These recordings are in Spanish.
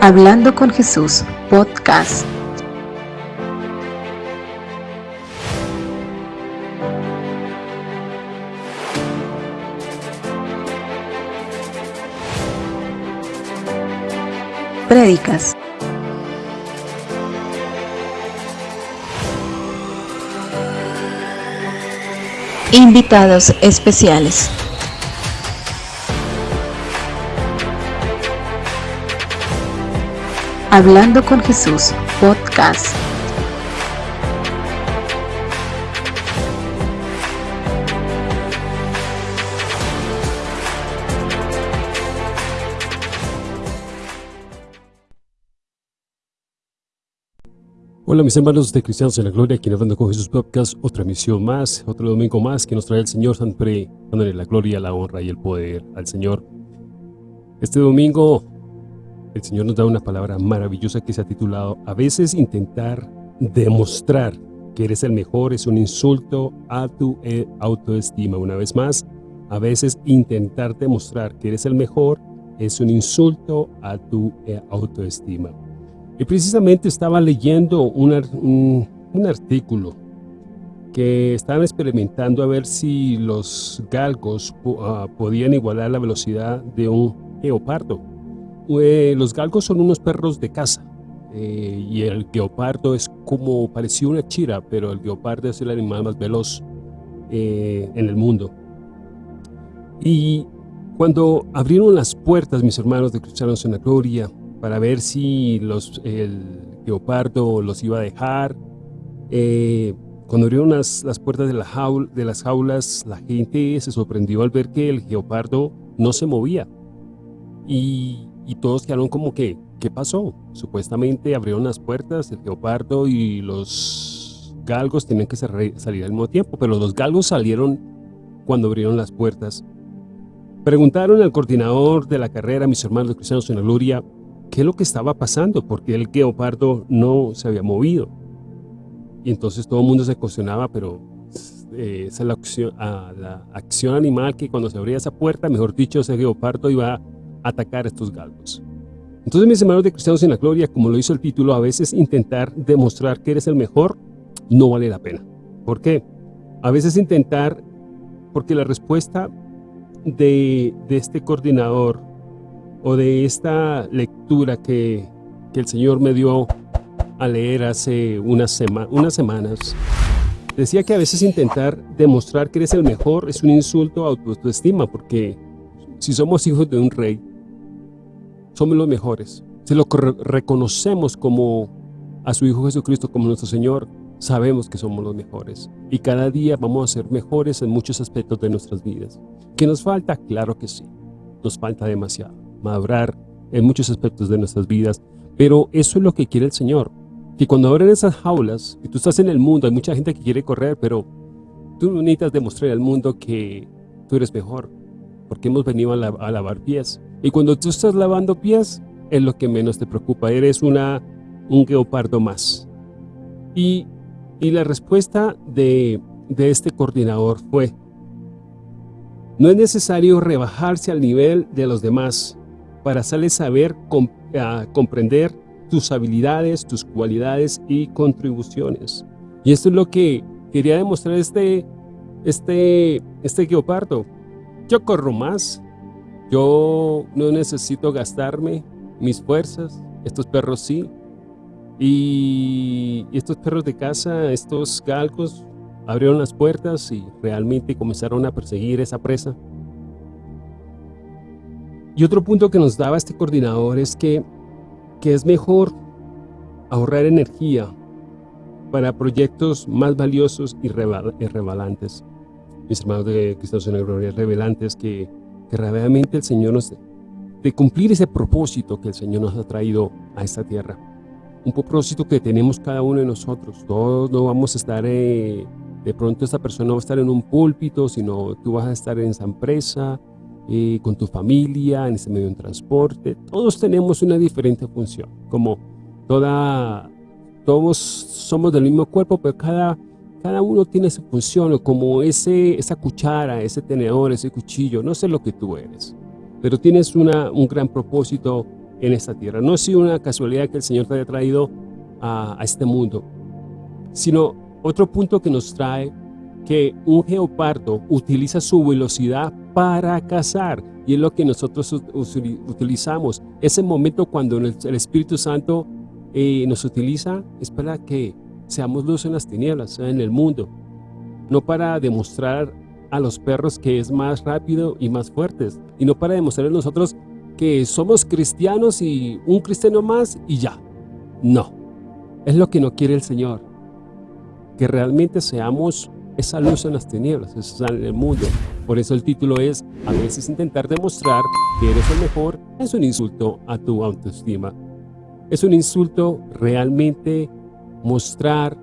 Hablando con Jesús, podcast. Prédicas. Invitados especiales. Hablando con Jesús, podcast. Hola mis hermanos de Cristianos en la Gloria, aquí Hablando con Jesús Podcast, otra misión más, otro domingo más que nos trae el Señor, siempre dándole la gloria, la honra y el poder al Señor. Este domingo el Señor nos da una palabra maravillosa que se ha titulado A veces intentar demostrar que eres el mejor es un insulto a tu eh, autoestima. Una vez más, a veces intentar demostrar que eres el mejor es un insulto a tu eh, autoestima. Y precisamente estaba leyendo un, artículo que estaban experimentando a ver si los galgos ah, podían igualar la velocidad de un geopardo. Eh, los galgos son unos perros de caza eh, y el guepardo es como parecía una chira, pero el guepardo es el animal más veloz eh, en el mundo. Y cuando abrieron las puertas, mis hermanos de Cristianos en la Gloria, para ver si los, el guepardo los iba a dejar, cuando abrieron las, las puertas de, la jaula, de las jaulas, la gente se sorprendió al ver que el guepardo no se movía. Y y todos quedaron como que, ¿qué pasó? Supuestamente abrieron las puertas, el geopardo y los galgos tenían que salir al mismo tiempo, pero los galgos salieron cuando abrieron las puertas. Preguntaron al coordinador de la carrera, mis hermanos cristianos en la gloria, qué es lo que estaba pasando, porque el geopardo no se había movido. Y entonces todo el mundo se cuestionaba, pero eh, esa es la acción, la acción animal que cuando se abría esa puerta, mejor dicho, ese geopardo iba atacar estos galgos. Entonces, mis hermanos de Cristianos en la Gloria, como lo hizo el título, a veces intentar demostrar que eres el mejor no vale la pena. ¿Por qué? A veces intentar, porque la respuesta de, este coordinador o de esta lectura que, que el Señor me dio a leer hace unas, unas semanas, decía que a veces intentar demostrar que eres el mejor es un insulto a autoestima, porque si somos hijos de un rey, somos los mejores. Si lo reconocemos como a su Hijo Jesucristo como nuestro Señor, sabemos que somos los mejores. Y cada día vamos a ser mejores en muchos aspectos de nuestras vidas. ¿Qué nos falta? Claro que sí. Nos falta demasiado. Madurar en muchos aspectos de nuestras vidas. Pero eso es lo que quiere el Señor. Que cuando abren esas jaulas, y tú estás en el mundo, hay mucha gente que quiere correr, pero tú necesitas demostrar al mundo que tú eres mejor. Porque hemos venido a lavar pies. Y cuando tú estás lavando pies, es lo que menos te preocupa. Eres una, un geopardo más. Y, y la respuesta de, de este coordinador fue, no es necesario rebajarse al nivel de los demás para hacerles saber, comprender tus habilidades, tus cualidades y contribuciones. Y esto es lo que quería demostrar este, este, este geopardo. Yo corro más, yo no necesito gastarme mis fuerzas, estos perros sí. Y estos perros de casa, estos galgos, abrieron las puertas y realmente comenzaron a perseguir esa presa. Y otro punto que nos daba este coordinador es que, que es mejor ahorrar energía para proyectos más valiosos y revelantes. Mis hermanos de Cristo en Gloria, revelantes que que realmente el Señor nos de cumplir ese propósito que el Señor nos ha traído a esta tierra. Un propósito que tenemos cada uno de nosotros. Todos no vamos a estar, eh, de pronto esta persona va a estar en un púlpito, sino tú vas a estar en esa empresa, eh, con tu familia, en ese medio de transporte. Todos tenemos una diferente función. Como toda, todos somos del mismo cuerpo, pero cada cada uno tiene su función, como ese, esa cuchara, ese tenedor, ese cuchillo, no sé lo que tú eres, pero tienes una, un gran propósito en esta tierra. No ha sido una casualidad que el Señor te haya traído a, este mundo, sino otro punto que nos trae que un geopardo utiliza su velocidad para cazar y es lo que nosotros utilizamos. Ese momento cuando el Espíritu Santo eh, nos utiliza es para que seamos luz en las tinieblas, en el mundo, no para demostrar a los perros que es más rápido y más fuertes, y no para demostrar a nosotros que somos cristianos y un cristiano más y ya. No, es lo que no quiere el Señor, que realmente seamos esa luz en las tinieblas, esa en el mundo. Por eso el título es, a veces intentar demostrar que eres el mejor es un insulto a tu autoestima. Es un insulto realmente mostrar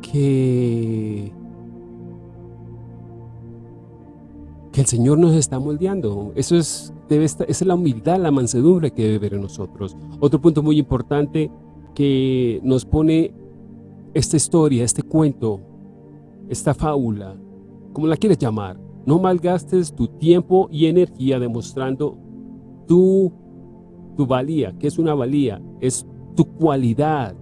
que, que el Señor nos está moldeando. Eso es, debe es la humildad, la mansedumbre que debe ver en nosotros. Otro punto muy importante que nos pone esta historia, este cuento, esta fábula, como la quieres llamar, no malgastes tu tiempo y energía demostrando tu, tu valía. ¿Qué es una valía? Es tu cualidad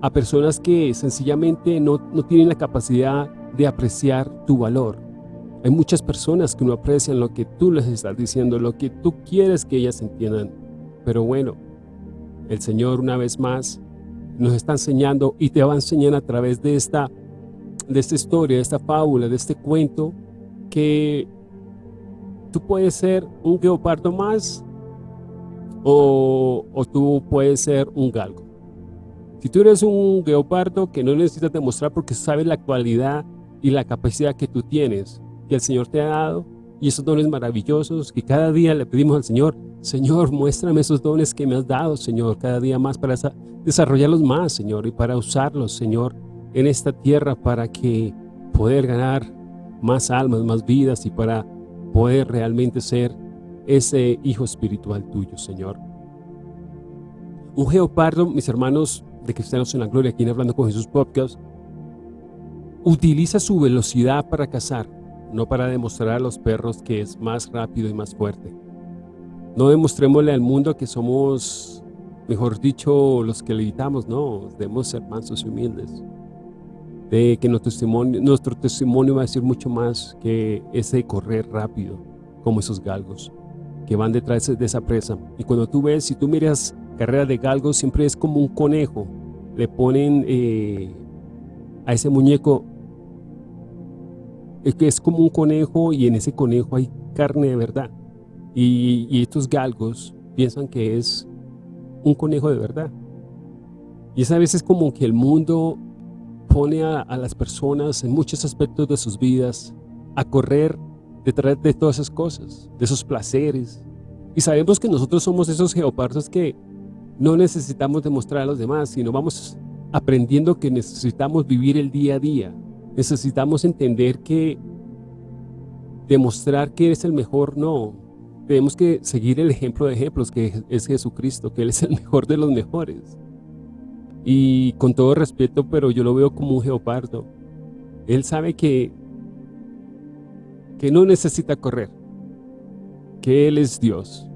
a personas que sencillamente no, no tienen la capacidad de apreciar tu valor. Hay muchas personas que no aprecian lo que tú les estás diciendo, lo que tú quieres que ellas entiendan. Pero bueno, el Señor una vez más nos está enseñando y te va a enseñar a través de esta de esta historia, de esta fábula, de este cuento, que tú puedes ser un geopardo más o, tú puedes ser un galgo. Si tú eres un geopardo que no necesitas demostrar porque sabes la cualidad y la capacidad que tú tienes, que el Señor te ha dado, y esos dones maravillosos que cada día le pedimos al Señor, Señor, muéstrame esos dones que me has dado, Señor, cada día más para desarrollarlos más, Señor, y para usarlos, Señor, en esta tierra para que poder ganar más almas, más vidas y para poder realmente ser ese hijo espiritual tuyo, Señor. Un geopardo, mis hermanos de Cristianos en la Gloria, aquí en Hablando con Jesús Podcast, utiliza su velocidad para cazar, no para demostrar a los perros que es más rápido y más fuerte. No demostrémosle al mundo que somos, mejor dicho, los que le gritamos, no, debemos ser mansos y humildes de que nuestro testimonio, nuestro testimonio va a decir mucho más que ese correr rápido, como esos galgos, que van detrás de esa presa. Y cuando tú ves, si tú miras carrera de galgos, siempre es como un conejo. Le ponen eh, a ese muñeco, es que es como un conejo y en ese conejo hay carne de verdad. Y, estos galgos piensan que es un conejo de verdad. Y es a veces como que el mundo pone a, las personas en muchos aspectos de sus vidas a correr detrás de todas esas cosas, de esos placeres. Y sabemos que nosotros somos esos geopardos que no necesitamos demostrar a los demás, sino vamos aprendiendo que necesitamos vivir el día a día. Necesitamos entender que demostrar que eres el mejor, no. Tenemos que seguir el ejemplo de ejemplos que es Jesucristo, que Él es el mejor de los mejores. Y con todo respeto, pero yo lo veo como un geopardo. Él sabe que, que no necesita correr, que Él es Dios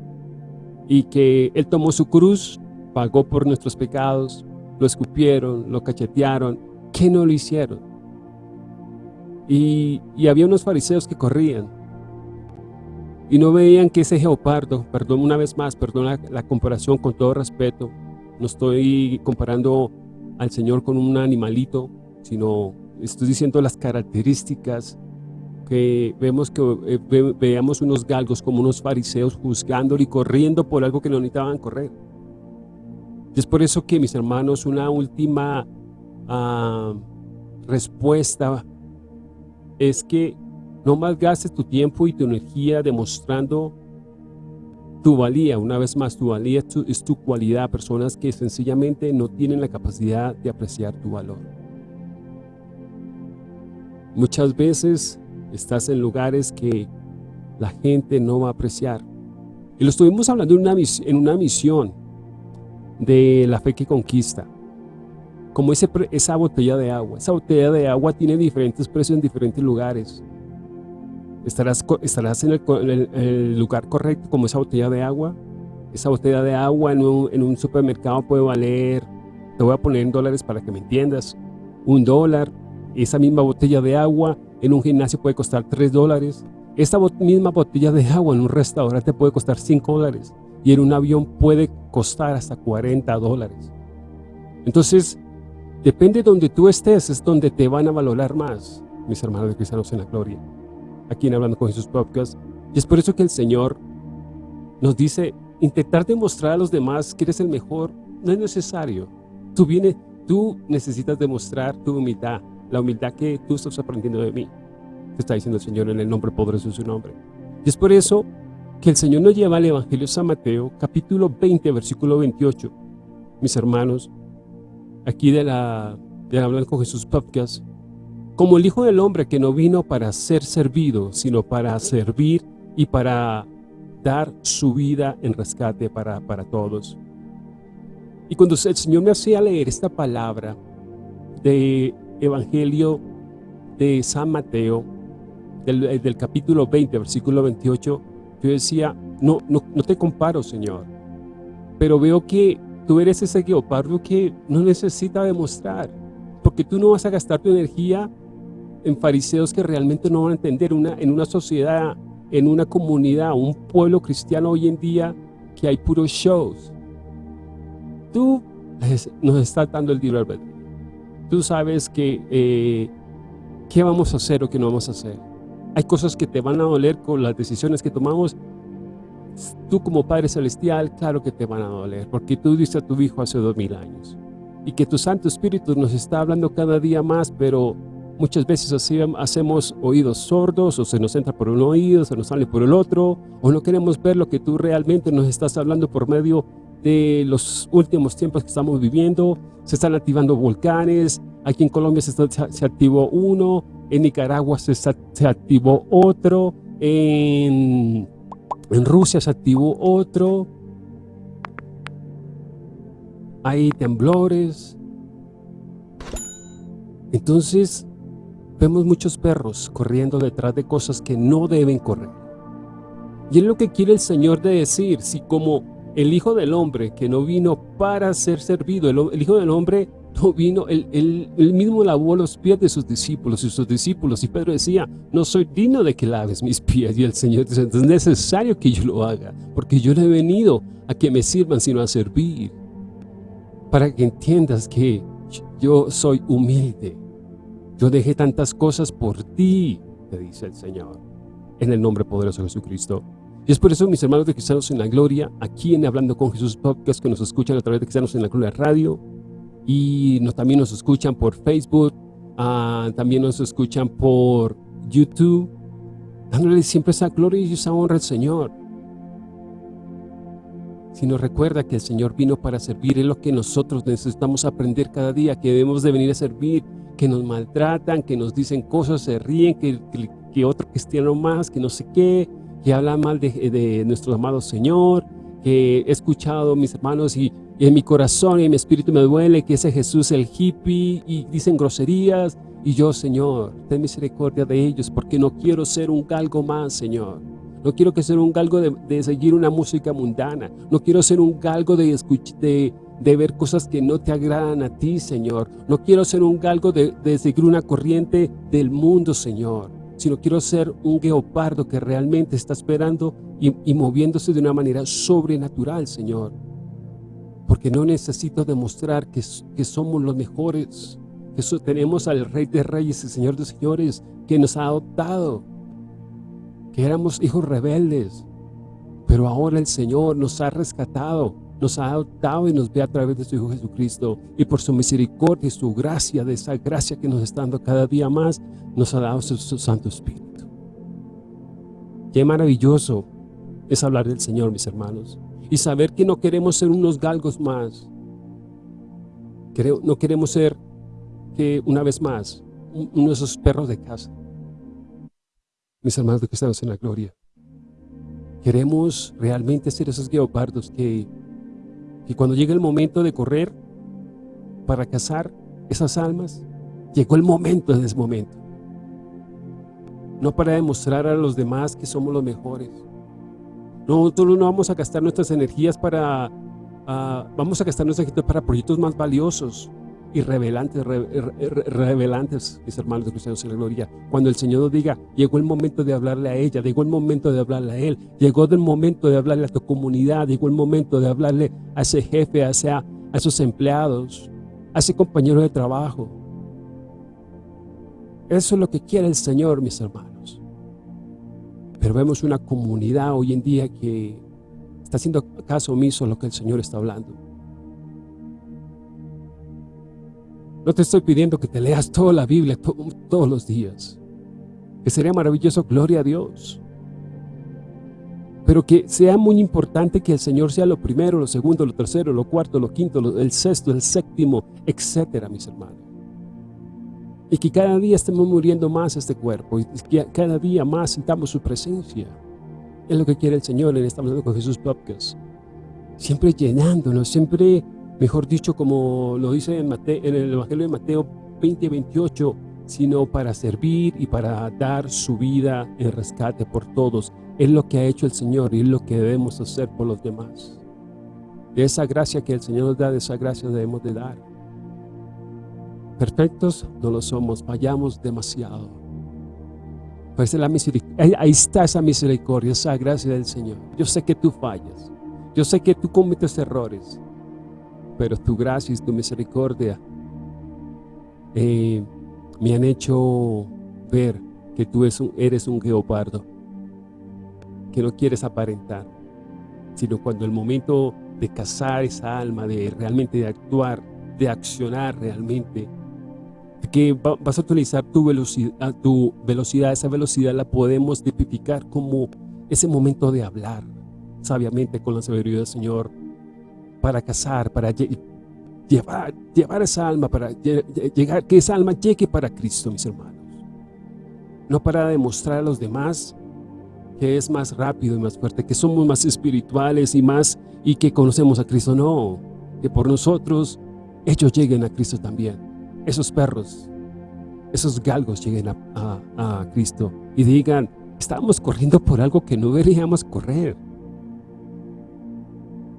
y que Él tomó su cruz, pagó por nuestros pecados, lo escupieron, lo cachetearon, que no lo hicieron. Y, había unos fariseos que corrían y no veían que ese geopardo, perdón una vez más, perdón la comparación con todo respeto, no estoy comparando al Señor con un animalito, sino estoy diciendo las características que vemos que eh, veamos unos galgos como unos fariseos juzgándolo y corriendo por algo que no necesitaban correr. Es por eso que mis hermanos, una última ah, respuesta es que no malgastes tu tiempo y tu energía demostrando tu valía, una vez más, tu valía es tu, cualidad, personas que sencillamente no tienen la capacidad de apreciar tu valor. Muchas veces estás en lugares que la gente no va a apreciar. Y lo estuvimos hablando en una, en una misión de la fe que conquista. Como ese, esa botella de agua. Esa botella de agua tiene diferentes precios en diferentes lugares. ¿Estarás, estarás en, el, lugar correcto como esa botella de agua? esa botella de agua en un, supermercado puede valer, te voy a poner en dólares para que me entiendas, un dólar. Esa misma botella de agua en un gimnasio puede costar tres dólares. Esta misma botella de agua en un restaurante puede costar cinco dólares. Y en un avión puede costar hasta 40 dólares. Entonces, depende de donde tú estés, es donde te van a valorar más, mis hermanos de Cristianos en la Gloria. Aquí en Hablando con Jesús Podcast. Y es por eso que el Señor nos dice, intentar demostrar a los demás que eres el mejor no es necesario. Tú, vienes, tú necesitas demostrar tu humildad, la humildad que tú estás aprendiendo de mí. Te está diciendo el Señor en el nombre poderoso de su nombre. Y es por eso que el Señor nos lleva al Evangelio de San Mateo, capítulo 20, versículo 28. Mis hermanos, aquí de la, de Hablar con Jesús Podcast, como el Hijo del Hombre que no vino para ser servido, sino para servir y para dar su vida en rescate para, para todos. Y cuando el Señor me hacía leer esta palabra de Evangelio de San Mateo, del, del capítulo 20, versículo 28, yo decía, no, no, no te comparo, Señor, pero veo que tú eres ese guepardo que no necesita demostrar, porque tú no vas a gastar tu energía en fariseos que realmente no van a entender una, en una sociedad en una comunidad, un pueblo cristiano hoy en día que hay puros shows. Tú nos estás dando el libre Tú sabes que eh, qué vamos a hacer o qué no vamos a hacer. Hay cosas que te van a doler con las decisiones que tomamos. Tú como Padre Celestial, claro que te van a doler, porque tú diste a tu Hijo hace dos mil años. Y que tu Santo Espíritu nos está hablando cada día más, pero Muchas veces así hacemos oídos sordos o se nos entra por un oído, se nos sale por el otro o no queremos ver lo que tú realmente nos estás hablando por medio de los últimos tiempos que estamos viviendo. Se están activando volcanes, aquí en Colombia se, se activó uno, en Nicaragua se, se activó otro, en, en Rusia se activó otro, hay temblores. Entonces, Vemos muchos perros corriendo detrás de cosas que no deben correr. Y es lo que quiere el Señor de decir, si como el Hijo del Hombre que no vino para ser servido, el, Hijo del Hombre no vino, él, mismo lavó los pies de sus discípulos y sus discípulos. Y Pedro decía, no soy digno de que laves mis pies. Y el Señor dice, es necesario que yo lo haga, porque yo no he venido a que me sirvan, sino a servir. Para que entiendas que yo soy humilde, yo dejé tantas cosas por ti, te dice el Señor, en el nombre poderoso de Jesucristo. Y es por eso, mis hermanos de Cristianos en la Gloria, aquí en Hablando con Jesús Podcast, que nos escuchan a través de Cristianos en la Gloria Radio, y nos, también nos escuchan por Facebook, ah, también nos escuchan por YouTube, dándole siempre esa gloria y esa honra al Señor. Si nos recuerda que el Señor vino para servir, es lo que nosotros necesitamos aprender cada día, que debemos de venir a servir que nos maltratan, que nos dicen cosas, se ríen, que, que, otro cristiano más, que no sé qué, que habla mal de, de, nuestro amado Señor, que he escuchado mis hermanos y, en mi corazón y en mi espíritu me duele que ese Jesús es el hippie y dicen groserías y yo, Señor, ten misericordia de ellos porque no quiero ser un galgo más, Señor. No quiero que sea un galgo de, de, seguir una música mundana. No quiero ser un galgo de, de, de ver cosas que no te agradan a ti, Señor. No quiero ser un galgo de, seguir una corriente del mundo, Señor, sino quiero ser un guepardo que realmente está esperando y, moviéndose de una manera sobrenatural, Señor. Porque no necesito demostrar que, que somos los mejores, que tenemos al Rey de Reyes y Señor de Señores, que nos ha adoptado, que éramos hijos rebeldes, pero ahora el Señor nos ha rescatado nos ha adoptado y nos ve a través de su Hijo Jesucristo y por su misericordia y su gracia, de esa gracia que nos está dando cada día más, nos ha dado su, Santo Espíritu. Qué maravilloso es hablar del Señor, mis hermanos, y saber que no queremos ser unos galgos más. No queremos ser que, una vez más, uno de esos perros de casa. Mis hermanos que estamos en la gloria. Queremos realmente ser esos guepardos que y cuando llegue el momento de correr para cazar esas almas, llegó el momento en ese momento. No para demostrar a los demás que somos los mejores, Nosotros no vamos a gastar nuestras energías para, uh, vamos a gastar nuestras energías para proyectos más valiosos y revelantes, re, re, revelantes, mis hermanos cristianos en la gloria. Cuando el Señor nos diga, llegó el momento de hablarle a ella, llegó el momento de hablarle a él, llegó el momento de hablarle a tu comunidad, llegó el momento de hablarle a ese jefe, a, ese, a esos empleados, a ese compañero de trabajo. Eso es lo que quiere el Señor, mis hermanos. Pero vemos una comunidad hoy en día que está haciendo caso omiso a lo que el Señor está hablando. No te estoy pidiendo que te leas toda la Biblia todos los días. Que sería maravilloso, gloria a Dios. Pero que sea muy importante que el Señor sea lo primero, lo segundo, lo tercero, lo cuarto, lo quinto, el sexto, el séptimo, etcétera, mis hermanos. Y que cada día estemos muriendo más este cuerpo y que cada día más sintamos su presencia. Es lo que quiere el Señor en esta con Jesús Podcast. Siempre llenándonos, siempre mejor dicho, como lo dice en, el Evangelio de Mateo 20, 28, sino para servir y para dar su vida en rescate por todos. Es lo que ha hecho el Señor y es lo que debemos hacer por los demás. De esa gracia que el Señor nos da, de esa gracia debemos de dar. Perfectos no lo somos, fallamos demasiado. Pues la misericordia, ahí está esa misericordia, esa gracia del Señor. Yo sé que tú fallas, yo sé que tú cometes errores, pero tu gracia y tu misericordia eh, me han hecho ver que tú eres un, geopardo, que no quieres aparentar, sino cuando el momento de cazar esa alma, de realmente de actuar, de accionar realmente, que vas a utilizar tu velocidad, tu velocidad, esa velocidad la podemos tipificar como ese momento de hablar sabiamente con la sabiduría del Señor, para casar, para llevar, llevar esa alma, para llegar, que esa alma llegue para Cristo, mis hermanos. No para demostrar a los demás que es más rápido y más fuerte, que somos más espirituales y más, y que conocemos a Cristo. No, que por nosotros ellos lleguen a Cristo también. Esos perros, esos galgos lleguen a, a, a Cristo y digan, estamos corriendo por algo que no deberíamos correr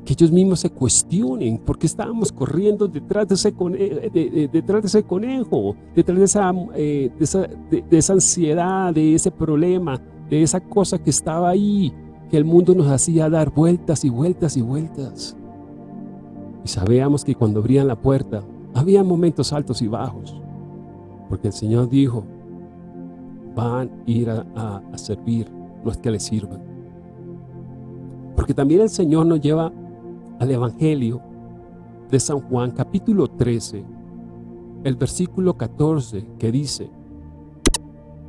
que ellos mismos se cuestionen por qué estábamos corriendo detrás de ese, conejo, detrás de ese conejo, detrás de esa, eh, de, esa, de, esa ansiedad, de ese problema, de esa cosa que estaba ahí, que el mundo nos hacía dar vueltas y vueltas y vueltas. Y sabíamos que cuando abrían la puerta, había momentos altos y bajos, porque el Señor dijo, van a ir a, a, a servir, no es que les sirvan. Porque también el Señor nos lleva al Evangelio de San Juan capítulo 13, el versículo 14 que dice,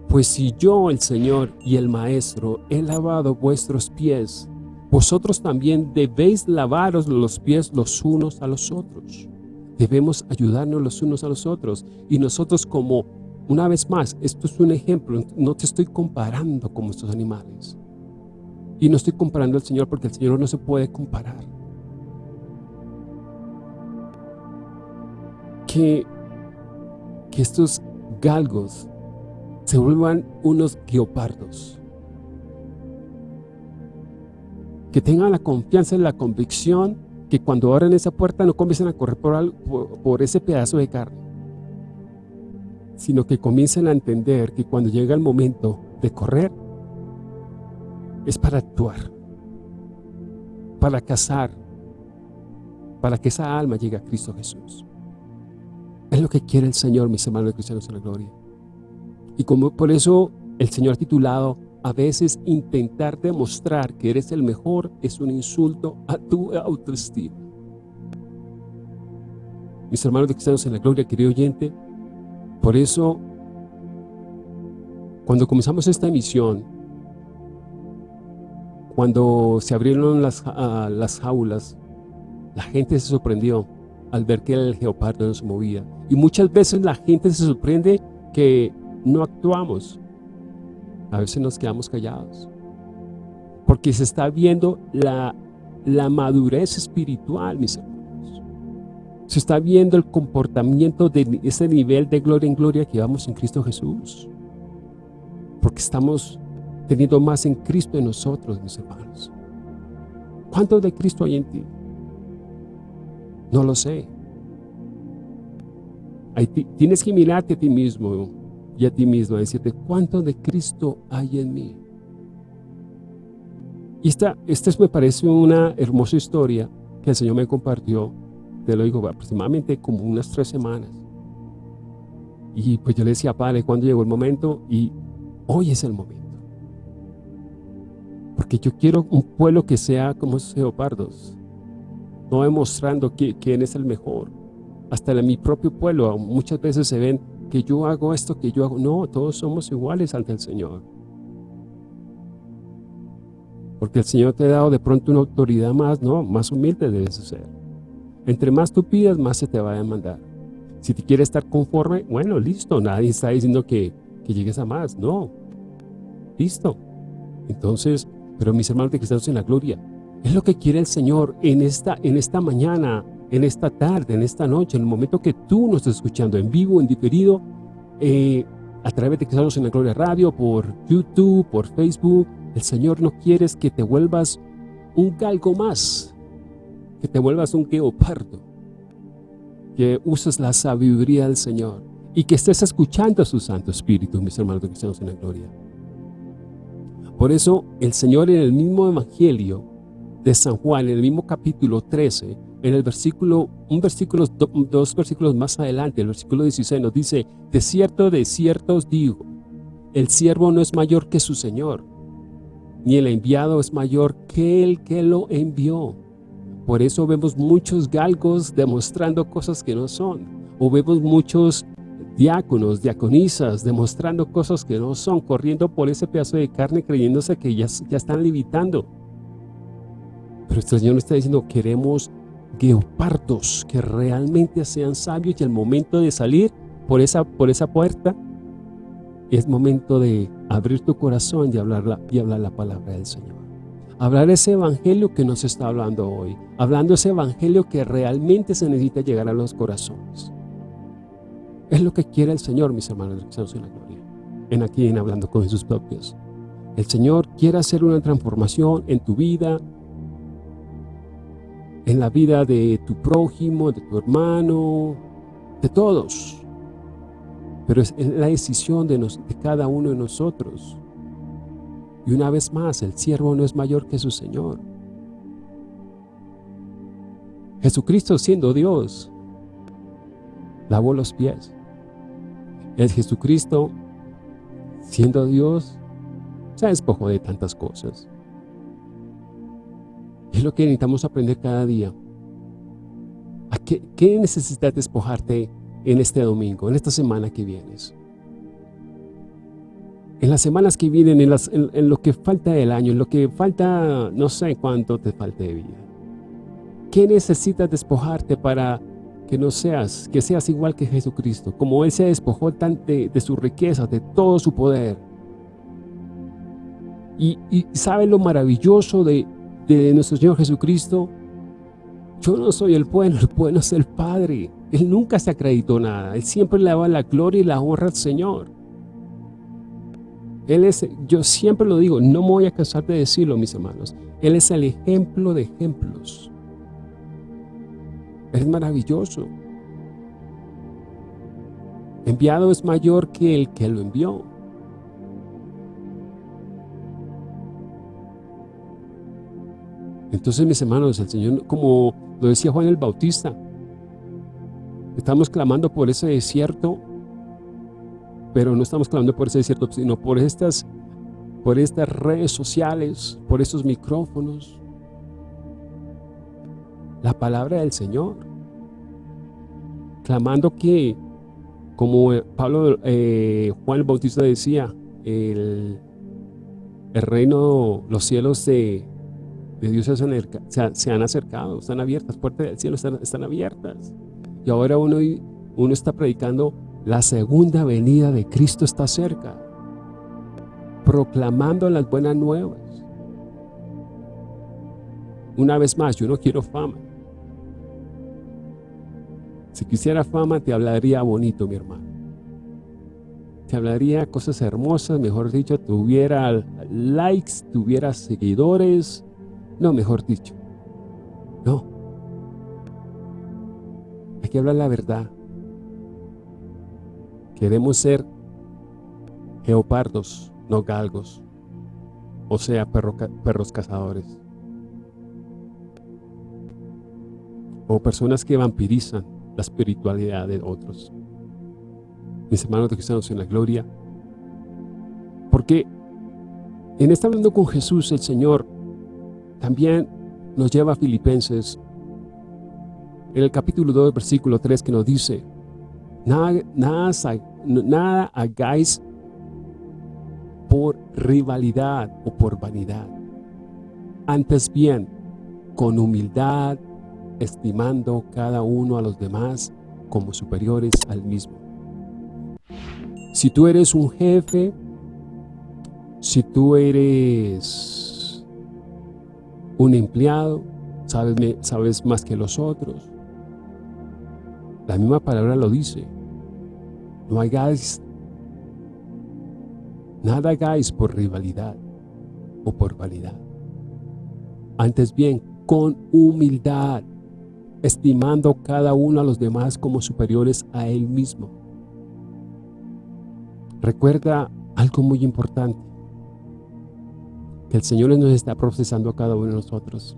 Pues si yo, el Señor y el Maestro, he lavado vuestros pies, vosotros también debéis lavaros los pies los unos a los otros. Debemos ayudarnos los unos a los otros. Y nosotros como, una vez más, esto es un ejemplo, no te estoy comparando como estos animales. Y no estoy comparando al Señor porque el Señor no se puede comparar. Que, estos galgos se vuelvan unos guiopardos. Que tengan la confianza y la convicción que cuando abran esa puerta no comiencen a correr por, por ese pedazo de carne, sino que comiencen a entender que cuando llega el momento de correr, es para actuar, para cazar, para que esa alma llegue a Cristo Jesús. Es lo que quiere el Señor, mis hermanos cristianos en la gloria. Y como por eso el Señor ha titulado, a veces intentar demostrar que eres el mejor es un insulto a tu autoestima. Mis hermanos cristianos en la gloria, querido oyente, por eso, cuando comenzamos esta emisión, cuando se abrieron las, uh, las jaulas, la gente se sorprendió al ver que el geopardo no se movía. Y muchas veces la gente se sorprende que no actuamos. A veces nos quedamos callados. Porque se está viendo la, la madurez espiritual, mis hermanos. Se está viendo el comportamiento de ese nivel de gloria en gloria que vamos en Cristo Jesús. Porque estamos teniendo más en Cristo en nosotros, mis hermanos. ¿Cuánto de Cristo hay en ti? No lo sé. tienes que mirarte a ti mismo y a ti mismo, a decirte, ¿cuánto de Cristo hay en mí? Y esta, esta me parece una hermosa historia que el Señor me compartió, te lo digo, aproximadamente como unas tres semanas. Y pues yo le decía, Padre, ¿cuándo llegó el momento? Y hoy es el momento. Porque yo quiero un pueblo que sea como esos leopardos, no demostrando quién es el mejor. Hasta en mi propio pueblo muchas veces se ven que yo hago esto, que yo hago... No, todos somos iguales ante el Señor. Porque el Señor te ha dado de pronto una autoridad más, no, más humilde debes ser. Entre más tú pidas, más se te va a demandar. Si te quieres estar conforme, bueno, listo, nadie está diciendo que, que llegues a más, no. Listo. Entonces, pero mis hermanos de cristianos en la gloria, es lo que quiere el Señor en esta, en esta mañana, en esta tarde, en esta noche, en el momento que tú nos estás escuchando en vivo, en diferido, eh, a través de Cristianos en la Gloria Radio, por YouTube, por Facebook. El Señor no quiere que te vuelvas un galgo más, que te vuelvas un geopardo, que uses la sabiduría del Señor y que estés escuchando a su Santo Espíritu, mis hermanos Cristianos en la Gloria. Por eso el Señor en el mismo Evangelio de San Juan, en el mismo capítulo 13, en el versículo, un versículo, dos versículos más adelante, el versículo 16 nos dice, de cierto, de cierto os digo, el siervo no es mayor que su Señor, ni el enviado es mayor que el que lo envió. Por eso vemos muchos galgos demostrando cosas que no son, o vemos muchos diáconos, diaconisas, demostrando cosas que no son, corriendo por ese pedazo de carne creyéndose que ya, ya están limitando. Pero este Señor está diciendo, queremos geopardos que realmente sean sabios y el momento de salir por esa, por esa puerta es momento de abrir tu corazón y hablar, la, y hablar la palabra del Señor. Hablar ese evangelio que nos está hablando hoy. Hablando ese evangelio que realmente se necesita llegar a los corazones. Es lo que quiere el Señor, mis hermanos en la gloria. En aquí en Hablando con Jesús propios. El Señor quiere hacer una transformación en tu vida, en la vida de tu prójimo, de tu hermano, de todos. Pero es la decisión de, de cada uno de nosotros. Y una vez más, el siervo no es mayor que su Señor. Jesucristo siendo Dios, lavó los pies. El Jesucristo, siendo Dios, se despojó de tantas cosas. Es lo que necesitamos aprender cada día. ¿A qué, necesitas despojarte en este domingo, en esta semana que vienes? En las semanas que vienen, en, en lo que falta del año, en lo que falta, no sé cuánto te falte de vida. ¿Qué necesitas despojarte para que no seas, que seas igual que Jesucristo, como Él se despojó de, de su riqueza, de todo su poder. Y, y sabe lo maravilloso de, de nuestro Señor Jesucristo, yo no soy el bueno, el bueno es el Padre. Él nunca se acreditó nada. Él siempre le daba la gloria y la honra al Señor. Él es, yo siempre lo digo, no me voy a cansar de decirlo, mis hermanos. Él es el ejemplo de ejemplos. Es maravilloso. Enviado es mayor que el que lo envió. Entonces, mis hermanos, el Señor, como lo decía Juan el Bautista, estamos clamando por ese desierto, pero no estamos clamando por ese desierto, sino por estas, por estas redes sociales, por estos micrófonos, la palabra del Señor. Clamando que, como Pablo, eh, Juan el Bautista decía, el, el reino, los cielos Dios se han, acercado, están abiertas, puertas del cielo están, están abiertas. Y ahora uno, uno está predicando, la segunda venida de Cristo está cerca, proclamando las buenas nuevas. Una vez más, yo no quiero fama. Si quisiera fama, te hablaría bonito, mi hermano. Te hablaría cosas hermosas, mejor dicho, tuviera likes, tuviera seguidores. No, mejor dicho, No. Hay que hablar la verdad. Queremos ser geopardos, no galgos. O sea, perros cazadores. O personas que vampirizan la espiritualidad de otros. Mis hermanos de cristianos en la gloria. Porque en esta hablando con Jesús, el Señor también nos lleva a Filipenses en el capítulo 2, versículo 3, que nos dice, nada, nada, nada hagáis por rivalidad o por vanidad. Antes bien, con humildad, estimando cada uno a los demás como superiores al mismo. Si tú eres un jefe, si tú eres un empleado, sabes, sabes más que los otros. La misma palabra lo dice. No hagáis, nada hagáis por rivalidad o por vanidad. Antes bien, con humildad, estimando cada uno a los demás como superiores a él mismo. Recuerda algo muy importante, que el Señor nos está procesando a cada uno de nosotros.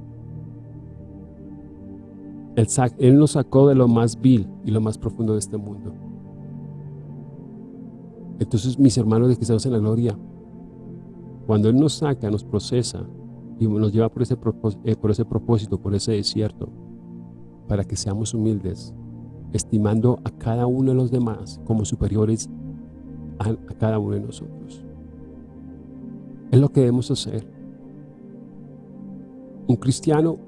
Él, él nos sacó de lo más vil y lo más profundo de este mundo. Entonces, mis hermanos de Cristianos en la Gloria, cuando Él nos saca, nos procesa y nos lleva por ese, eh, por ese propósito, por ese desierto, para que seamos humildes, estimando a cada uno de los demás como superiores a, cada uno de nosotros. Es lo que debemos hacer. Un cristiano,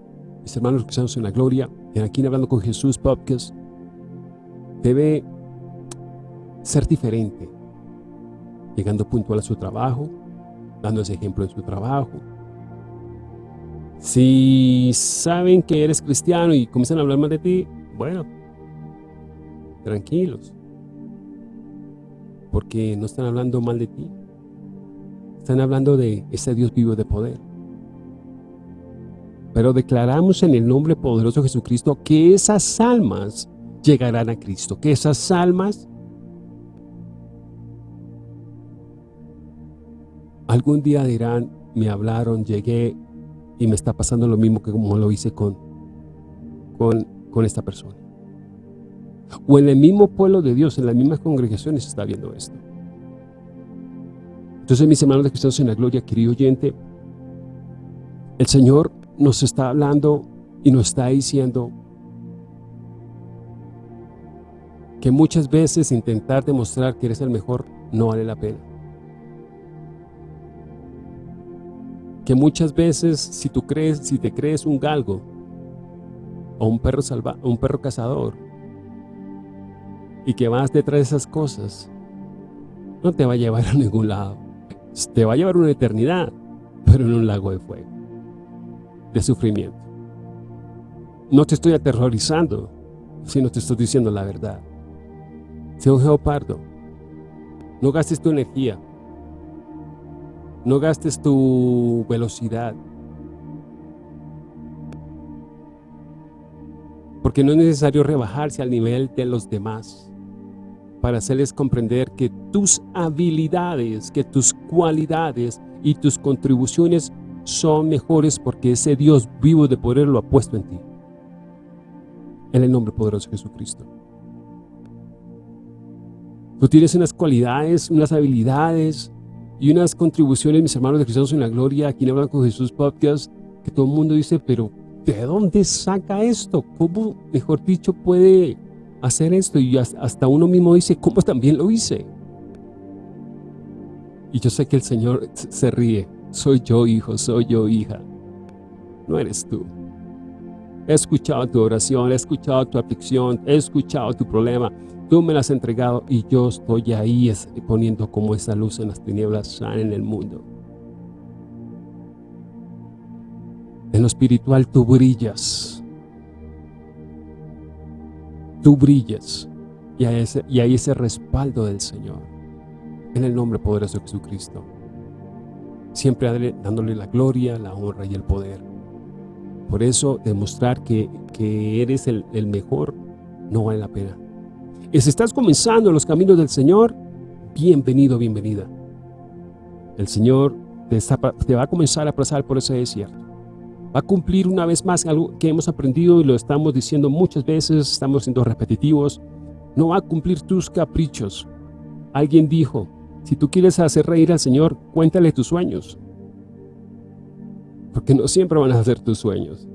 mis hermanos cristianos en la gloria, en aquí hablando con Jesús Podcast, debe ser diferente, llegando puntual a su trabajo, dando ese ejemplo en su trabajo, si saben que eres cristiano y comienzan a hablar mal de ti, bueno, tranquilos. Porque no están hablando mal de ti. Están hablando de ese Dios vivo de poder. Pero declaramos en el nombre poderoso de Jesucristo que esas almas llegarán a Cristo. Que esas almas algún día dirán, me hablaron, llegué y me está pasando lo mismo que como lo hice con, con, con esta persona. O en el mismo pueblo de Dios, en las mismas congregaciones está viendo esto. Entonces, mis hermanos de cristianos en la gloria, querido oyente, el Señor nos está hablando y nos está diciendo que muchas veces intentar demostrar que eres el mejor no vale la pena. que muchas veces si tú crees, si te crees un galgo o un perro salva, un perro cazador y que vas detrás de esas cosas, no te va a llevar a ningún lado. Te va a llevar una eternidad, pero en un lago de fuego, de sufrimiento. No te estoy aterrorizando, sino te estoy diciendo la verdad. Sea un geopardo. No gastes tu energía no gastes tu velocidad. Porque no es necesario rebajarse al nivel de los demás para hacerles comprender que tus habilidades, que tus cualidades y tus contribuciones son mejores porque ese Dios vivo de poder lo ha puesto en ti. En el nombre poderoso de Jesucristo. Tú tienes unas cualidades, unas habilidades, y unas contribuciones, mis hermanos de Cristianos en la Gloria, aquí en Hablan con Jesús Podcast, que todo el mundo dice, pero ¿de dónde saca esto? ¿Cómo, mejor dicho, puede hacer esto? Y hasta uno mismo dice, ¿cómo también lo hice? Y yo sé que el Señor se ríe. Soy yo, hijo, soy yo, hija. No eres tú. He escuchado tu oración, he escuchado tu aflicción, he escuchado tu problema. Tú me las has entregado y yo estoy ahí poniendo como esa luz en las tinieblas en el mundo. En lo espiritual tú brillas. Tú brillas. Y hay ese, respaldo del Señor. En el nombre poderoso de Jesucristo. Siempre dándole la gloria, la honra y el poder. Por eso demostrar que, eres el, mejor no vale la pena. Y si estás comenzando los caminos del Señor, bienvenido, bienvenida. El Señor te, va a comenzar a pasar por ese desierto. Va a cumplir una vez más algo que hemos aprendido y lo estamos diciendo muchas veces, estamos siendo repetitivos. No va a cumplir tus caprichos. Alguien dijo, si tú quieres hacer reír al Señor, cuéntale tus sueños. Porque no siempre van a ser tus sueños.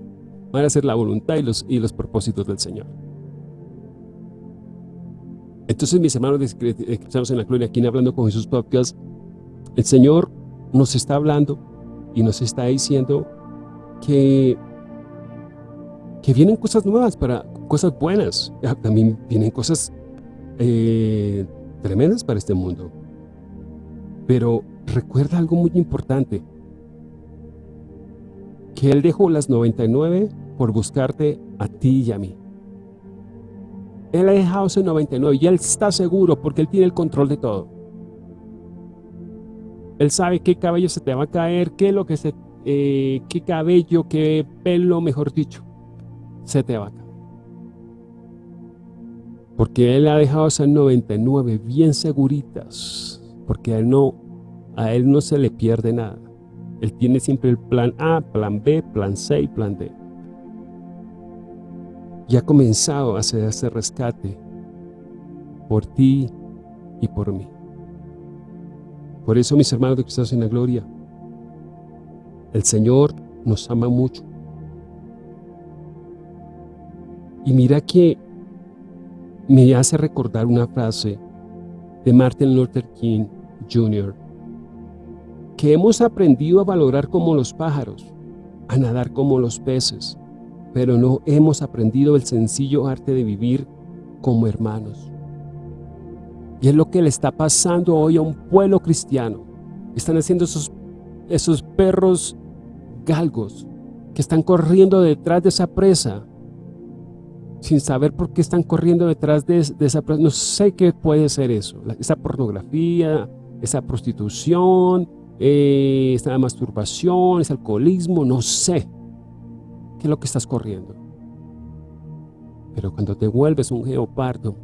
Van a ser la voluntad y los, y los propósitos del Señor. Entonces, mis hermanos estamos en la gloria, aquí hablando con Jesús Podcast, el Señor nos está hablando y nos está diciendo que, que vienen cosas nuevas, para cosas buenas. Ah, también vienen cosas eh, tremendas para este mundo. Pero recuerda algo muy importante. Que Él dejó las 99 por buscarte a ti y a mí. Él ha dejado ese 99 y Él está seguro porque Él tiene el control de todo. Él sabe qué cabello se te va a caer, qué lo que se, eh, qué cabello, qué pelo, mejor dicho, se te va a. Porque Él ha dejado esas 99 bien seguritas, porque a Él no, a Él no se le pierde nada. Él tiene siempre el plan A, plan B, plan C y plan D. Y ha comenzado a hacer ese rescate por ti y por mí. Por eso, mis hermanos de Cristo en la gloria, el Señor nos ama mucho. Y mira que me hace recordar una frase de Martin Luther King Jr., que hemos aprendido a valorar como los pájaros, a nadar como los peces, pero no hemos aprendido el sencillo arte de vivir como hermanos. Y es lo que le está pasando hoy a un pueblo cristiano. Están haciendo esos, esos perros galgos que están corriendo detrás de esa presa sin saber por qué están corriendo detrás de, esa presa. No sé qué puede ser eso. Esa pornografía, esa prostitución, eh, esa masturbación, ese alcoholismo, no sé qué es lo que estás corriendo. Pero cuando te vuelves un geopardo,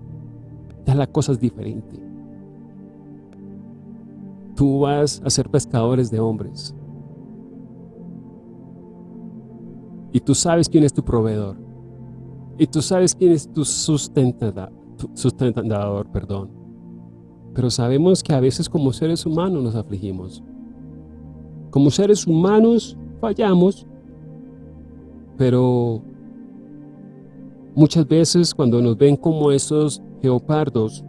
ya la cosa es diferente. Tú vas a ser pescadores de hombres. Y tú sabes quién es tu proveedor. Y tú sabes quién es tu sustentador, perdón. Pero sabemos que a veces como seres humanos nos afligimos. Como seres humanos fallamos, pero muchas veces cuando nos ven como esos geopardos.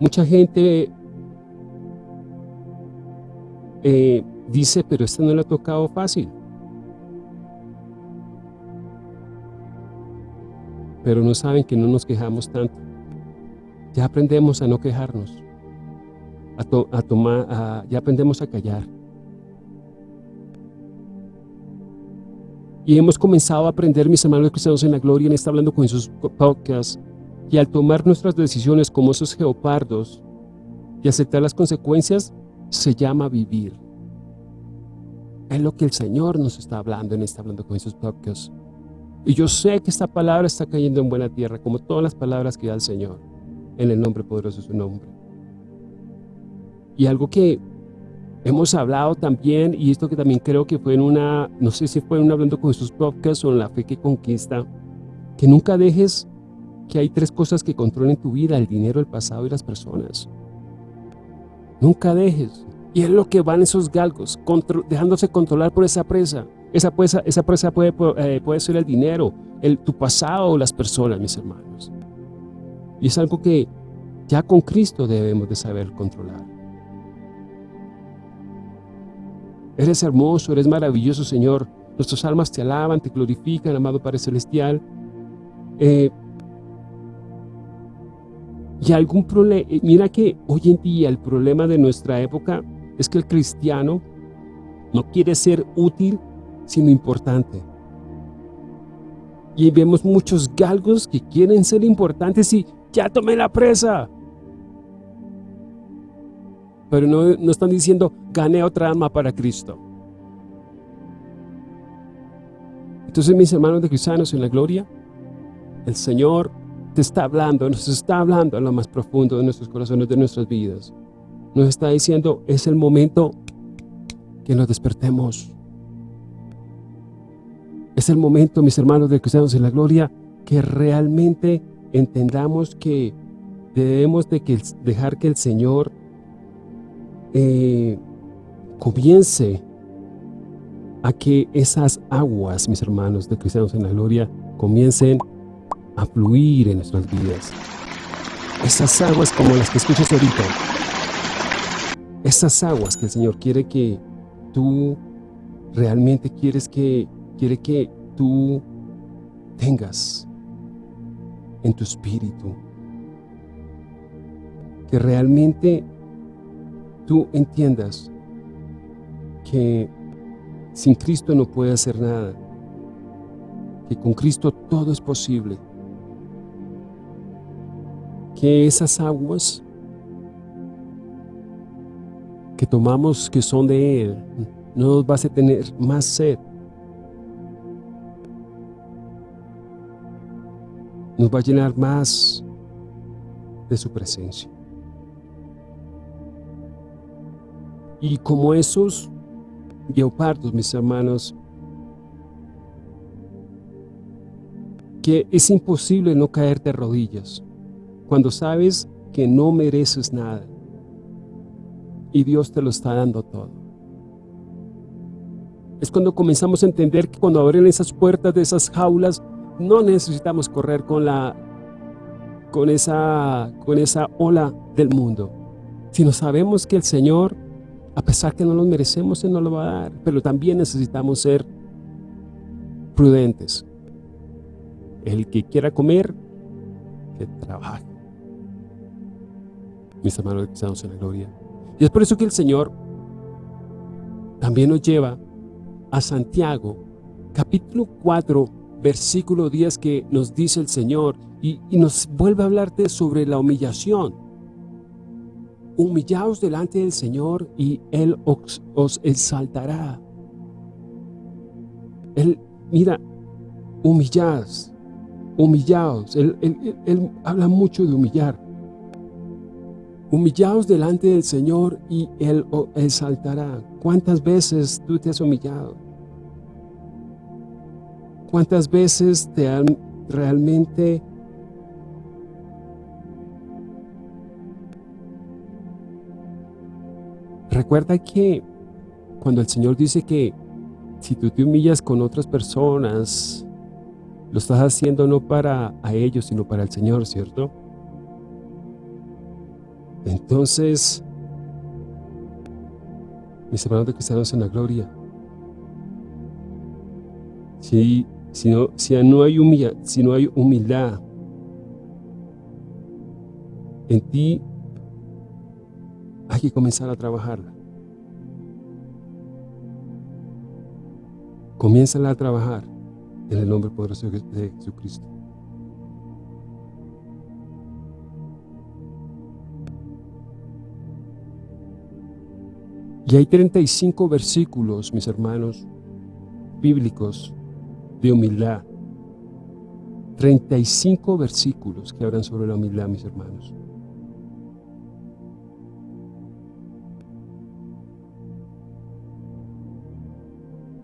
Mucha gente eh, dice, pero este no le ha tocado fácil. Pero no saben que no nos quejamos tanto. Ya aprendemos a no quejarnos, a, tomar, ya aprendemos a callar. Y hemos comenzado a aprender, mis hermanos cristianos en la gloria, en esta Hablando con sus Podcast, y al tomar nuestras decisiones como esos geopardos y aceptar las consecuencias, se llama vivir. Es lo que el Señor nos está hablando en esta Hablando con sus Podcast. Y yo sé que esta palabra está cayendo en buena tierra, como todas las palabras que da el Señor, en el nombre poderoso de su nombre. Y algo que Hemos hablado también, y esto que también creo que fue en una, no sé si fue en Hablando con sus podcasts o en La Fe que Conquista, que nunca dejes que hay tres cosas que controlen tu vida, el dinero, el pasado y las personas. Nunca dejes. Y es lo que van esos galgos, dejándose controlar por esa presa. Esa presa, esa presa puede, eh, puede ser el dinero, el, tu pasado o las personas, mis hermanos. Y es algo que ya con Cristo debemos de saber controlar. Eres hermoso, eres maravilloso, Señor. Nuestras almas te alaban, te glorifican, amado Padre Celestial. Eh, y algún problema, eh, mira que hoy en día el problema de nuestra época es que el cristiano no quiere ser útil, sino importante. Y vemos muchos galgos que quieren ser importantes y ya tomé la presa. Pero no, están diciendo, gané otra alma para Cristo. Entonces, mis hermanos de cristianos en la gloria, el Señor te está hablando, nos está hablando a lo más profundo de nuestros corazones, de nuestras vidas. Nos está diciendo, es el momento que nos despertemos. Es el momento, mis hermanos de cristianos en la gloria, que realmente entendamos que debemos de que, dejar que el Señor eh, comience a que esas aguas, mis hermanos de cristianos en la gloria, comiencen a fluir en nuestras vidas. Esas aguas como las que escuchas ahorita. Esas aguas que el Señor quiere que tú realmente quieres que, quiere que tú tengas en tu espíritu. Que realmente tú entiendas que sin Cristo no puede hacer nada, que con Cristo todo es posible, que esas aguas que tomamos que son de Él, no nos vas a tener más sed, nos va a llenar más de su presencia. Y como esos guepardos, mis hermanos, que es imposible no caer de rodillas cuando sabes que no mereces nada y Dios te lo está dando todo. Es cuando comenzamos a entender que cuando abren esas puertas de esas jaulas, no necesitamos correr con, la, con, esa, con esa ola del mundo, sino sabemos que el Señor a pesar que no lo merecemos, Él nos lo va a dar. Pero también necesitamos ser prudentes. El que quiera comer, que trabaje. Mis hermanos estamos en la gloria. Y es por eso que el Señor también nos lleva a Santiago, capítulo 4, versículo 10, que nos dice el Señor, y, nos vuelve a hablarte sobre la humillación humillaos delante del Señor y Él os, exaltará. Él, mira, humillaos, humillaos. Él, él, habla mucho de humillar. Humillaos delante del Señor y Él os exaltará. ¿Cuántas veces tú te has humillado? ¿Cuántas veces te han realmente Recuerda que cuando el Señor dice que si tú te humillas con otras personas, lo estás haciendo no para a ellos, sino para el Señor, ¿cierto? Entonces, mis hermanos de cristianos en la gloria, si, si, no, si, no hay humildad, si no hay humildad en ti hay que comenzar a trabajarla. Comienza a trabajar en el nombre poderoso de Jesucristo. Y hay 35 versículos, mis hermanos, bíblicos de humildad. 35 versículos que hablan sobre la humildad, mis hermanos.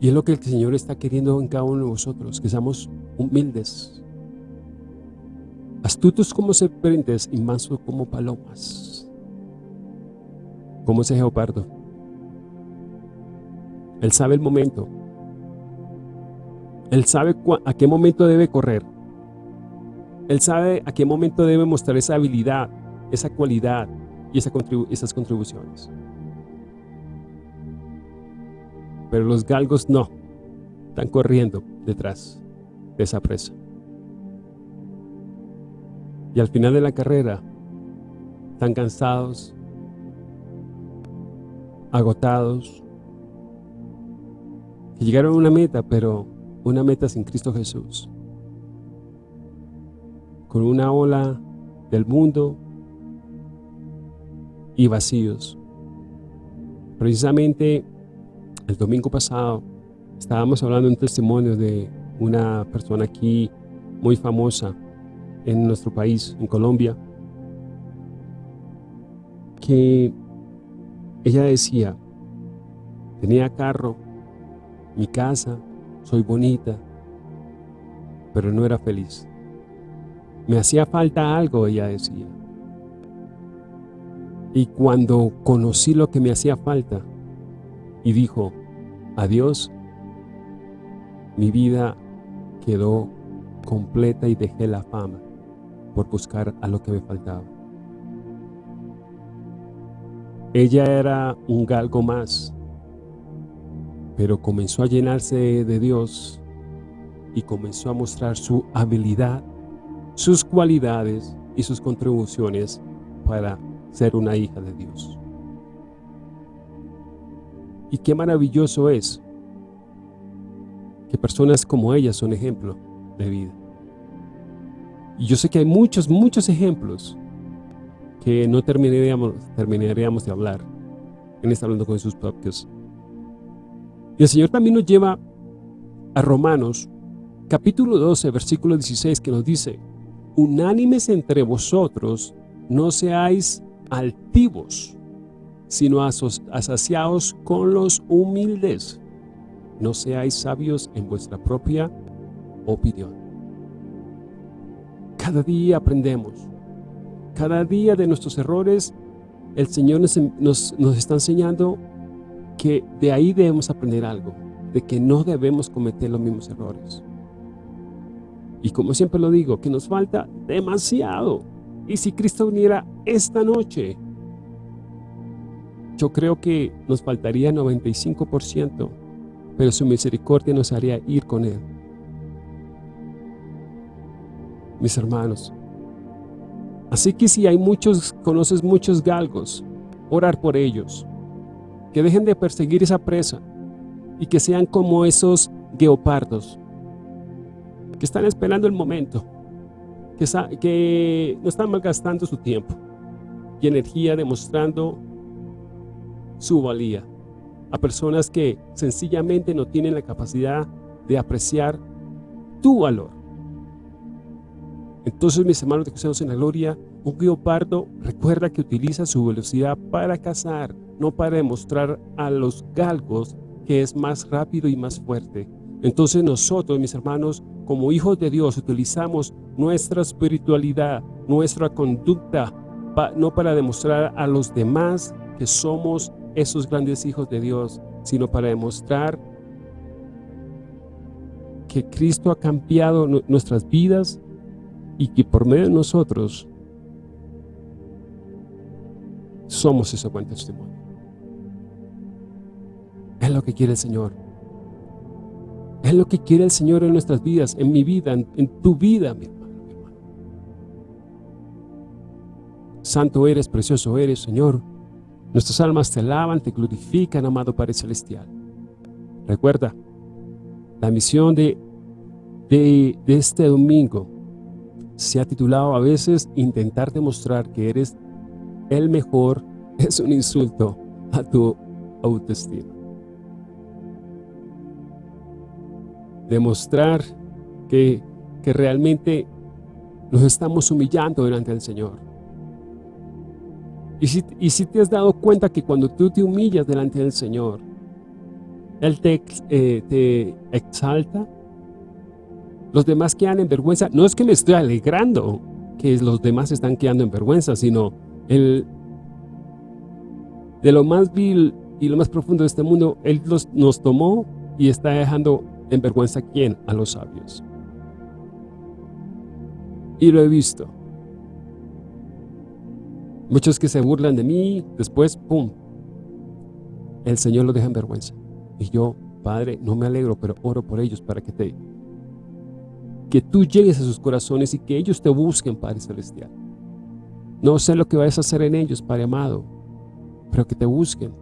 Y es lo que el Señor está queriendo en cada uno de nosotros, que seamos humildes, astutos como serpientes y mansos como palomas, como ese geopardo. Él sabe el momento. Él sabe a qué momento debe correr. Él sabe a qué momento debe mostrar esa habilidad, esa cualidad y esas contribuciones. pero los galgos no, están corriendo detrás de esa presa. Y al final de la carrera, están cansados, agotados, que llegaron a una meta, pero una meta sin Cristo Jesús. Con una ola del mundo y vacíos. Precisamente el domingo pasado estábamos hablando un testimonio de una persona aquí muy famosa en nuestro país, en Colombia, que ella decía, tenía carro, mi casa, soy bonita, pero no era feliz. Me hacía falta algo, ella decía. Y cuando conocí lo que me hacía falta y dijo, adiós, mi vida quedó completa y dejé la fama por buscar a lo que me faltaba. Ella era un galgo más, pero comenzó a llenarse de Dios y comenzó a mostrar su habilidad, sus cualidades y sus contribuciones para ser una hija de Dios. Y qué maravilloso es que personas como ella son ejemplo de vida. Y yo sé que hay muchos, muchos ejemplos que no terminaríamos, de hablar en este Hablando con sus propios. Y el Señor también nos lleva a Romanos, capítulo 12, versículo 16, que nos dice, Unánimes entre vosotros, no seáis altivos, sino asociados con los humildes. No seáis sabios en vuestra propia opinión. Cada día aprendemos cada día de nuestros errores, el Señor nos, está enseñando que de ahí debemos aprender algo, de que no debemos cometer los mismos errores. Y como siempre lo digo, que nos falta demasiado. Y si Cristo viniera esta noche, yo creo que nos faltaría 95%, pero su misericordia nos haría ir con Él. Mis hermanos, Así que si hay muchos, conoces muchos galgos, orar por ellos. Que dejen de perseguir esa presa y que sean como esos guepardos que están esperando el momento, que, que no están malgastando su tiempo y energía demostrando su valía a personas que sencillamente no tienen la capacidad de apreciar tu valor. Entonces, mis hermanos de Cristianos en la Gloria, un guiopardo recuerda que utiliza su velocidad para cazar, no para demostrar a los galgos que es más rápido y más fuerte. Entonces nosotros, mis hermanos, como hijos de Dios, utilizamos nuestra espiritualidad, nuestra conducta, no para demostrar a los demás que somos esos grandes hijos de Dios, sino para demostrar que Cristo ha cambiado nuestras vidas y que por medio de nosotros somos ese buen testimonio. Es lo que quiere el Señor. Es lo que quiere el Señor en nuestras vidas, en mi vida, en, tu vida, mi hermano, mi hermano. Santo eres, precioso eres, Señor. Nuestras almas te alaban, te glorifican, amado Padre Celestial. Recuerda, la misión de, de, de este domingo se ha titulado a veces intentar demostrar que eres el mejor es un insulto a tu autoestima. Demostrar que, que realmente nos estamos humillando delante del Señor. Y si, y si te has dado cuenta que cuando tú te humillas delante del Señor, Él te, eh, te exalta, los demás quedan en vergüenza. No es que me estoy alegrando que los demás están quedando en vergüenza, sino el, de lo más vil y lo más profundo de este mundo, Él nos tomó y está dejando en vergüenza a quién? A los sabios. Y lo he visto. Muchos que se burlan de mí, después, ¡pum! El Señor lo deja en vergüenza. Y yo, Padre, no me alegro, pero oro por ellos para que te que tú llegues a sus corazones y que ellos te busquen, Padre Celestial. No sé lo que vayas a hacer en ellos, Padre amado, pero que te busquen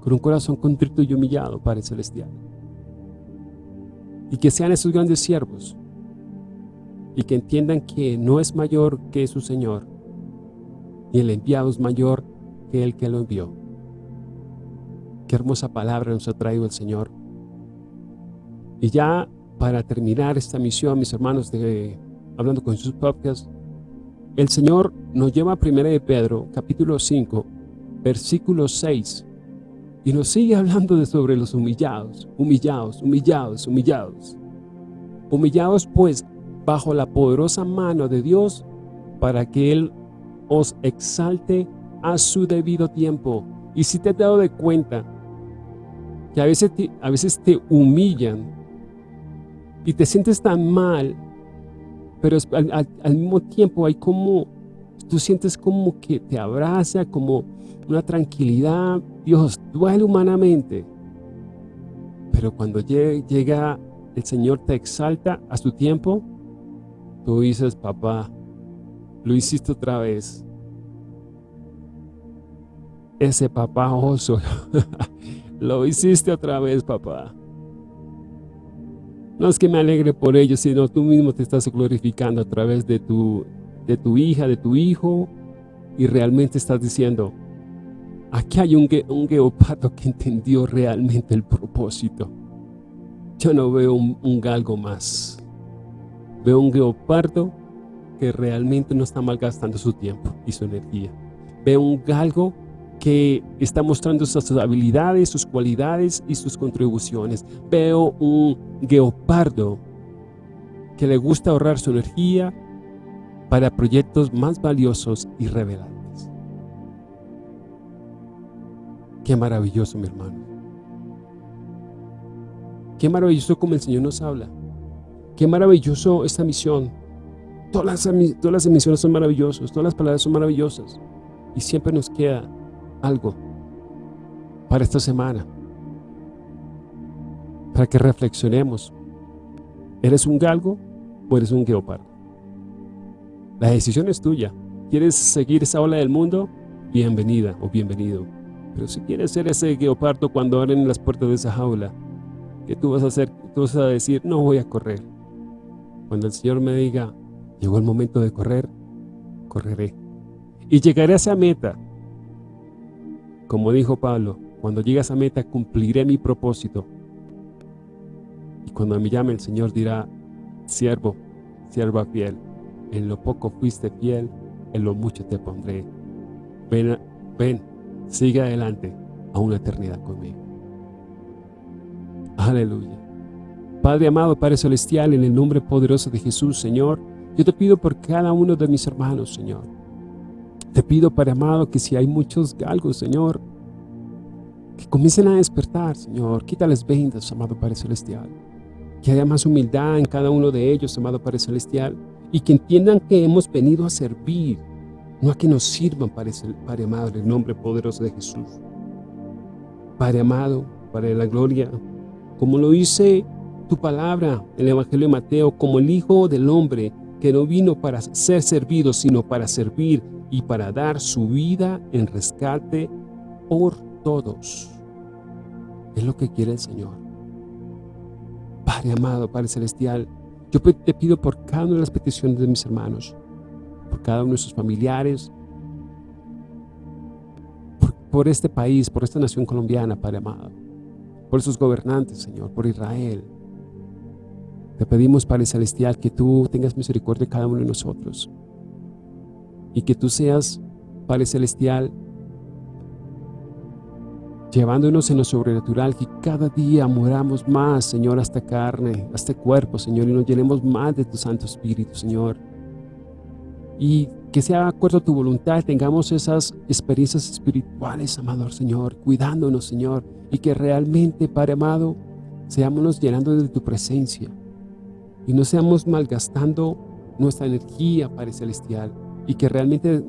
con un corazón contrito y humillado, Padre Celestial. Y que sean esos grandes siervos y que entiendan que no es mayor que su Señor y el enviado es mayor que el que lo envió. Qué hermosa palabra nos ha traído el Señor. Y ya para terminar esta misión, mis hermanos, de Hablando con sus Podcast, el Señor nos lleva a 1 de Pedro, capítulo 5, versículo 6, y nos sigue hablando de sobre los humillados, humillados, humillados, humillados. Humillados pues bajo la poderosa mano de Dios para que Él os exalte a su debido tiempo. Y si te has dado de cuenta que a veces te, a veces te humillan y te sientes tan mal, pero al, al mismo tiempo hay como, tú sientes como que te abraza, como una tranquilidad. Dios duele humanamente, pero cuando llega el Señor te exalta a su tiempo, tú dices, papá, lo hiciste otra vez. Ese papá oso, lo hiciste otra vez, papá. No es que me alegre por ello, sino tú mismo te estás glorificando a través de tu, de tu hija, de tu hijo, y realmente estás diciendo, aquí hay un, un que entendió realmente el propósito. Yo no veo un, galgo más. Veo un geopardo que realmente no está malgastando su tiempo y su energía. Veo un galgo que está mostrando sus habilidades, sus cualidades y sus contribuciones. Veo un geopardo que le gusta ahorrar su energía para proyectos más valiosos y revelantes. Qué maravilloso, mi hermano. Qué maravilloso como el Señor nos habla. Qué maravilloso esta misión. Todas las, todas las emisiones son maravillosas, todas las palabras son maravillosas. Y siempre nos queda algo para esta semana. Para que reflexionemos. ¿Eres un galgo o eres un geopardo? La decisión es tuya. ¿Quieres seguir esa ola del mundo? Bienvenida o bienvenido. Pero si quieres ser ese geopardo cuando abren las puertas de esa jaula, que tú vas a hacer, tú vas a decir, no voy a correr. Cuando el Señor me diga, llegó el momento de correr, correré. Y llegaré a esa meta. Como dijo Pablo, cuando llegue a esa meta cumpliré mi propósito. Y cuando me llame el Señor dirá, siervo, sierva fiel, en lo poco fuiste fiel, en lo mucho te pondré. Ven, ven, sigue adelante a una eternidad conmigo. Aleluya. Padre amado, Padre celestial, en el nombre poderoso de Jesús, Señor, yo te pido por cada uno de mis hermanos, Señor. Te pido, Padre amado, que si hay muchos galgos, Señor, que comiencen a despertar, Señor. Quítales vendas, amado Padre celestial. Que haya más humildad en cada uno de ellos, amado Padre celestial. Y que entiendan que hemos venido a servir, no a que nos sirvan, Padre, Padre amado, en el nombre poderoso de Jesús. Padre amado, Padre de la gloria, como lo dice tu palabra en el Evangelio de Mateo, como el Hijo del Hombre, que no vino para ser servido, sino para servir y para dar su vida en rescate por todos. Es lo que quiere el Señor. Padre amado, Padre celestial, yo te pido por cada una de las peticiones de mis hermanos, por cada uno de sus familiares, por, este país, por esta nación colombiana, Padre amado por sus gobernantes, Señor, por Israel. Te pedimos, Padre Celestial, que tú tengas misericordia de cada uno de nosotros. Y que tú seas, Padre Celestial, llevándonos en lo sobrenatural, que cada día moramos más, Señor, a esta carne, a este cuerpo, Señor, y nos llenemos más de tu Santo Espíritu, Señor. Y que sea acuerdo a tu voluntad, tengamos esas experiencias espirituales, amado Señor, cuidándonos, Señor, y que realmente, Padre amado, seamos llenando de tu presencia y no seamos malgastando nuestra energía, Padre Celestial, y que realmente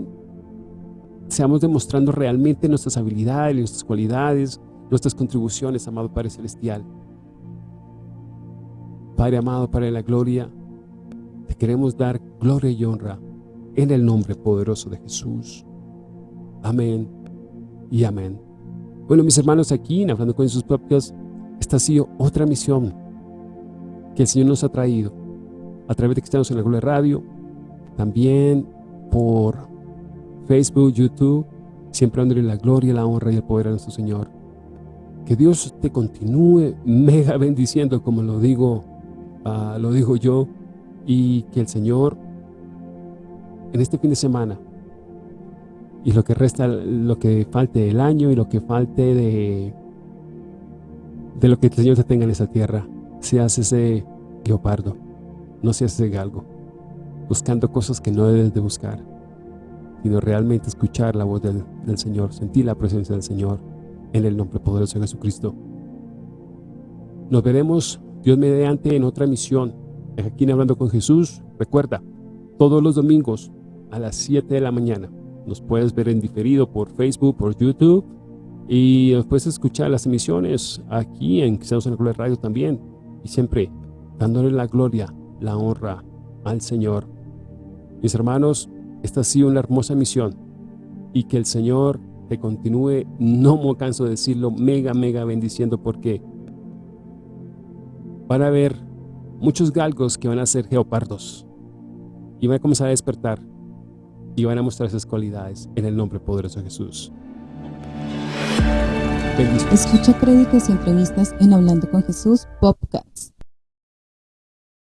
seamos demostrando realmente nuestras habilidades, nuestras cualidades, nuestras contribuciones, amado Padre Celestial. Padre amado, Padre de la gloria, te queremos dar gloria y honra en el nombre poderoso de Jesús. Amén y amén. Bueno, mis hermanos, aquí en Hablando con sus propios, esta ha sido otra misión que el Señor nos ha traído a través de estamos en la Gloria Radio, también por Facebook, YouTube, siempre dándole la gloria, la honra y el poder a nuestro Señor. Que Dios te continúe mega bendiciendo, como lo digo ah, lo digo yo, y que el Señor en este fin de semana y lo que resta, lo que falte del año y lo que falte de, de lo que el Señor te tenga en esa tierra, seas ese leopardo, no seas ese galgo, buscando cosas que no debes de buscar, sino realmente escuchar la voz del, del Señor, sentir la presencia del Señor en el nombre poderoso de Jesucristo. Nos veremos, Dios mediante, en otra misión, aquí en Hablando con Jesús. Recuerda, todos los domingos a las 7 de la mañana. Nos puedes ver en diferido por Facebook, por YouTube y puedes escuchar las emisiones aquí en Cristianos en la Gloria Radio también. Y siempre dándole la gloria, la honra al Señor. Mis hermanos, esta ha sido una hermosa misión y que el Señor te continúe, no me canso de decirlo, mega, mega bendiciendo porque van a haber muchos galgos que van a ser geopardos y van a comenzar a despertar y van a mostrar esas cualidades en el nombre poderoso de Jesús. Escucha prédicas y entrevistas en Hablando con Jesús Podcast.